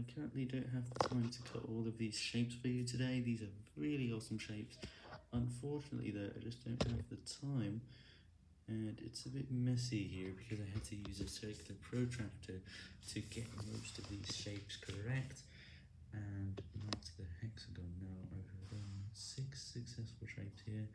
I currently don't have the time to cut all of these shapes for you today. These are really awesome shapes. Unfortunately though, I just don't have the time. And it's a bit messy here because I had to use a circular protractor to get most of these shapes correct. And that's the hexagon. Now I've done six successful shapes here.